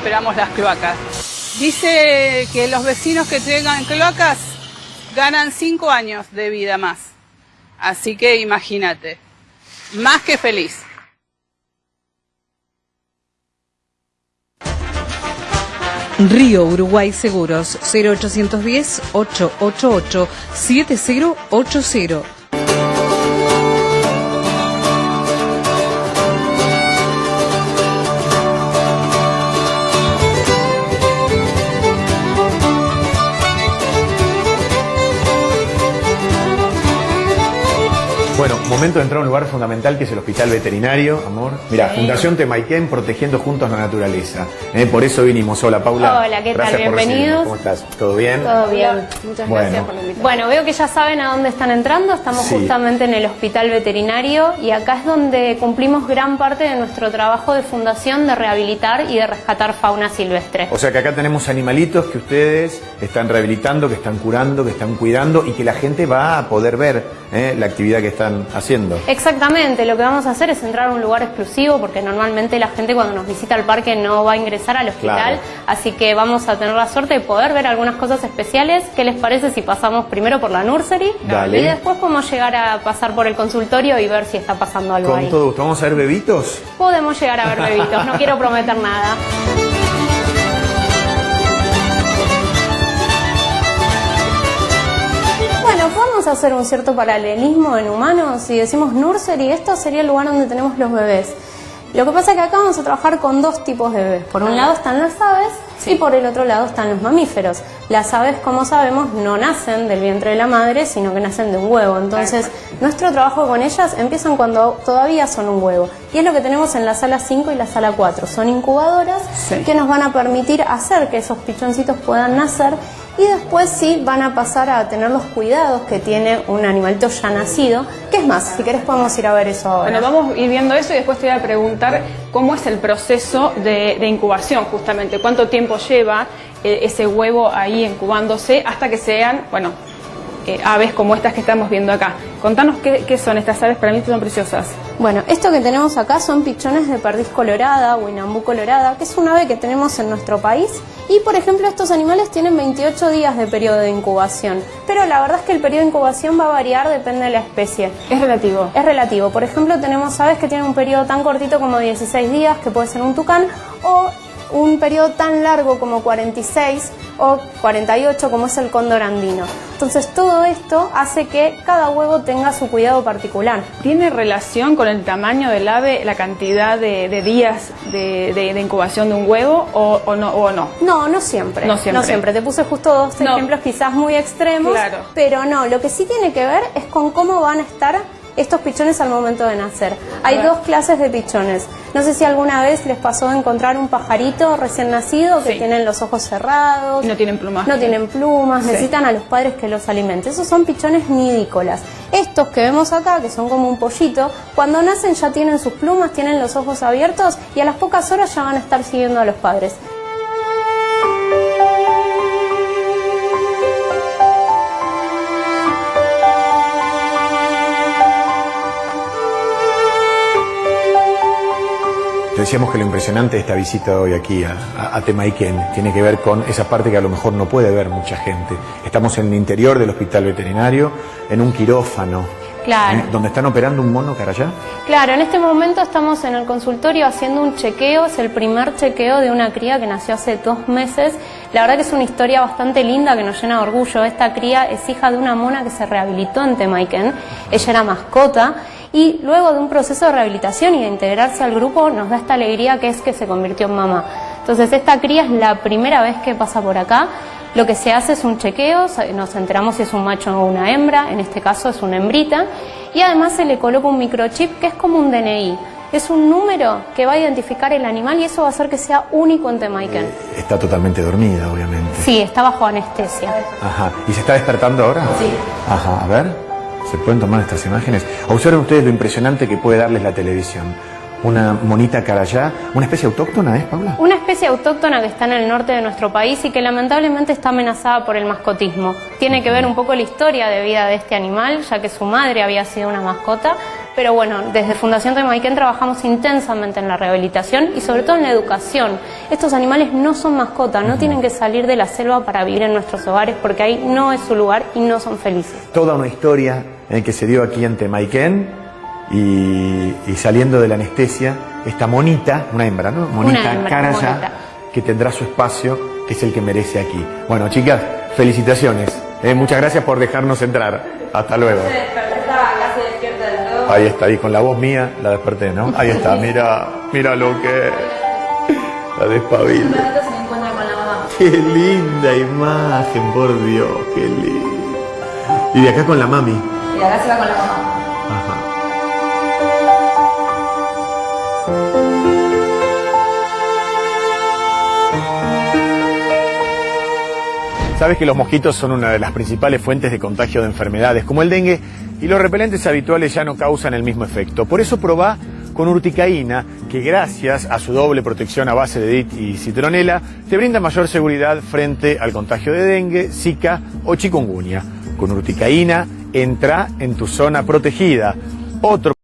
esperamos las cloacas. Dice que los vecinos que tengan cloacas ganan cinco años de vida más. Así que imagínate, más que feliz. Río Uruguay Seguros 0810 888 7080 Bueno, momento de entrar a un lugar fundamental que es el hospital veterinario, amor. Mira, Fundación Temaiken protegiendo juntos la naturaleza. Eh, por eso vinimos. Hola, Paula. Hola, ¿qué tal? Gracias Bienvenidos. ¿Cómo estás? ¿Todo bien? Todo bien. Muchas Bueno. gracias por la invitación. Bueno, veo que ya saben a dónde están entrando. Estamos Sí. justamente en el hospital veterinario y acá es donde cumplimos gran parte de nuestro trabajo de fundación de rehabilitar y de rescatar fauna silvestre. O sea que acá tenemos animalitos que ustedes están rehabilitando, que están curando, que están cuidando y que la gente va a poder ver eh, la actividad que están haciendo. Exactamente, lo que vamos a hacer es entrar a un lugar exclusivo porque normalmente la gente cuando nos visita al parque no va a ingresar al hospital, Claro. así que vamos a tener la suerte de poder ver algunas cosas especiales. ¿Qué les parece si pasamos primero por la nursery Dale. y después podemos llegar a pasar por el consultorio y ver si está pasando algo Con ahí? todo gusto. ¿Vamos a ver bebitos? Podemos llegar a ver bebitos, no quiero prometer nada. Hacer un cierto paralelismo en humanos. Si decimos nursery, esto sería el lugar donde tenemos los bebés. Lo que pasa es que acá vamos a trabajar con dos tipos de bebés. Por un lado están las aves y por el otro lado están los mamíferos. Las aves, como sabemos, no nacen del vientre de la madre, sino que nacen de un huevo. Entonces, nuestro trabajo con ellas empiezan cuando todavía son un huevo. Y es lo que tenemos en la sala 5 y la sala 4. Son incubadoras Sí. que nos van a permitir hacer que esos pichoncitos puedan nacer y después sí van a pasar a tener los cuidados que tiene un animalito ya nacido. ¿Qué es más? Si querés podemos ir a ver eso ahora. Bueno, vamos a ir viendo eso y después te voy a preguntar cómo es el proceso de, de incubación, justamente. ¿Cuánto tiempo lleva eh, ese huevo ahí incubándose hasta que sean, bueno, eh, aves como estas que estamos viendo acá? Contanos qué, qué son estas aves, para mí son preciosas. Bueno, esto que tenemos acá son pichones de perdiz colorada o inambú colorada, que es un ave que tenemos en nuestro país. Y, por ejemplo, estos animales tienen 28 días de periodo de incubación. Pero la verdad es que el periodo de incubación va a variar, depende de la especie. Es relativo. Es relativo. Por ejemplo, tenemos aves que tienen un periodo tan cortito como 16 días, que puede ser un tucán, o un periodo tan largo como 46 o 48 como es el cóndor andino. Entonces todo esto hace que cada huevo tenga su cuidado particular. ¿Tiene relación con el tamaño del ave la cantidad de, de días de, de- de incubación de un huevo o, o no? O no? No, no siempre. No siempre. Te puse justo dos No. ejemplos quizás muy extremos, Claro. pero no, lo que sí tiene que ver es con cómo van a estar estos pichones al momento de nacer. Hay dos clases de pichones. No sé si alguna vez les pasó de encontrar un pajarito recién nacido que Sí. tienen los ojos cerrados. No tienen plumas. No tienen plumas, Sí. necesitan a los padres que los alimenten. Esos son pichones nidícolas. Estos que vemos acá, que son como un pollito, cuando nacen ya tienen sus plumas, tienen los ojos abiertos y a las pocas horas ya van a estar siguiendo a los padres. Decíamos que lo impresionante de esta visita hoy aquí a, a, a Temaiken tiene que ver con esa parte que a lo mejor no puede ver mucha gente. Estamos en el interior del hospital veterinario, en un quirófano, Claro. ¿eh? donde están operando un mono carayá. Claro, en este momento estamos en el consultorio haciendo un chequeo, es el primer chequeo de una cría que nació hace dos meses. La verdad que es una historia bastante linda que nos llena de orgullo. Esta cría es hija de una mona que se rehabilitó en Temaiken, ella era mascota y luego de un proceso de rehabilitación y de integrarse al grupo nos da esta alegría que es que se convirtió en mamá. Entonces esta cría es la primera vez que pasa por acá. Lo que se hace es un chequeo, nos enteramos si es un macho o una hembra, en este caso es una hembrita, y además se le coloca un microchip que es como un DNI. Es un número que va a identificar el animal y eso va a hacer que sea único en Temaiken. Está totalmente dormida, obviamente. Sí, está bajo anestesia. Ajá. ¿Y se está despertando ahora? Sí. Ajá, a ver. ¿Se pueden tomar estas imágenes? Observen ustedes lo impresionante que puede darles la televisión. Una monita carayá, una especie autóctona, ¿es, Paula? Una especie autóctona que está en el norte de nuestro país y que lamentablemente está amenazada por el mascotismo. Tiene que ver un poco la historia de vida de este animal, ya que su madre había sido una mascota. Pero bueno, desde Fundación Temaiken trabajamos intensamente en la rehabilitación y sobre todo en la educación. Estos animales no son mascotas, no tienen que salir de la selva para vivir en nuestros hogares porque ahí no es su lugar y no son felices. Toda una historia en que se dio aquí en Temaiken y, y saliendo de la anestesia, esta monita, una hembra, ¿no? Monita, hembra, cara monita. ya, que tendrá su espacio, que es el que merece aquí. Bueno, chicas, felicitaciones. eh, muchas gracias por dejarnos entrar. Hasta luego. Ahí está, ahí con la voz mía la desperté, ¿no? Ahí está, mira, mira lo que la despabila. Qué linda imagen, por Dios, qué lindo. Y de acá con la mami. Y acá se va con la mamá. Ajá. Sabes que los mosquitos son una de las principales fuentes de contagio de enfermedades como el dengue y los repelentes habituales ya no causan el mismo efecto. Por eso probá con urticaína, que gracias a su doble protección a base de DIT y citronela, te brinda mayor seguridad frente al contagio de dengue, zika o chikungunya. Con urticaína, entra en tu zona protegida. Otro